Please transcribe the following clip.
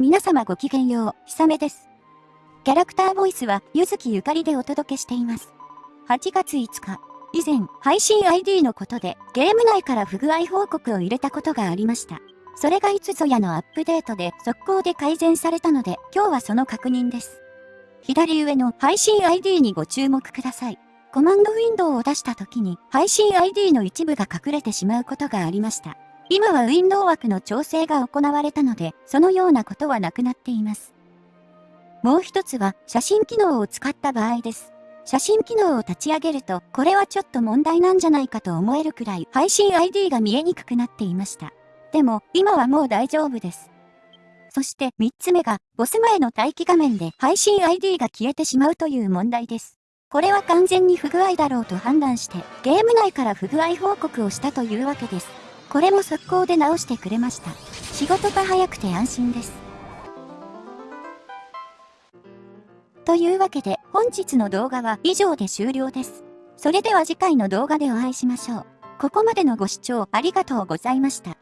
皆様ごきげんよう、ひさめです。キャラクターボイスは、ゆずきゆかりでお届けしています。8月5日、以前、配信 ID のことで、ゲーム内から不具合報告を入れたことがありました。それがいつぞやのアップデートで速攻で改善されたので、今日はその確認です。左上の配信 ID にご注目ください。コマンドウィンドウを出した時に配信 ID の一部が隠れてしまうことがありました。今はウィンドウ枠の調整が行われたので、そのようなことはなくなっています。もう一つは写真機能を使った場合です。写真機能を立ち上げると、これはちょっと問題なんじゃないかと思えるくらい配信 ID が見えにくくなっていました。でも、今はもう大丈夫です。そして3つ目が、ボス前の待機画面で配信 ID が消えてしまうという問題です。これは完全に不具合だろうと判断して、ゲーム内から不具合報告をしたというわけです。これも速攻で直してくれました。仕事が早くて安心です。というわけで本日の動画は以上で終了です。それでは次回の動画でお会いしましょう。ここまでのご視聴ありがとうございました。